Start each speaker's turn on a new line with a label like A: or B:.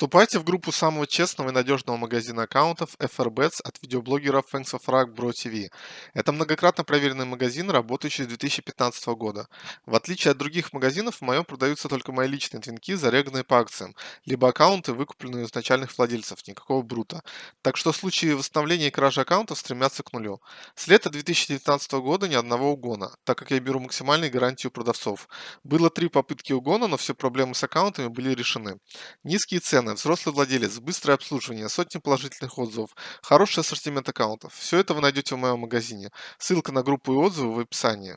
A: Вступайте в группу самого честного и надежного магазина аккаунтов FRBets от видеоблогера Fangs of Rug Bro TV. Это многократно проверенный магазин, работающий с 2015 года. В отличие от других магазинов, в моем продаются только мои личные твинки, зареганные по акциям, либо аккаунты, выкупленные у изначальных владельцев, никакого брута. Так что в случае восстановления и кражи аккаунтов стремятся к нулю. С лета 2019 года ни одного угона, так как я беру максимальную гарантию продавцов. Было три попытки угона, но все проблемы с аккаунтами были решены. Низкие цены, взрослый владелец, быстрое обслуживание, сотни положительных отзывов, хороший ассортимент аккаунтов. Все это вы найдете в моем магазине. Ссылка на группу и отзывы в описании.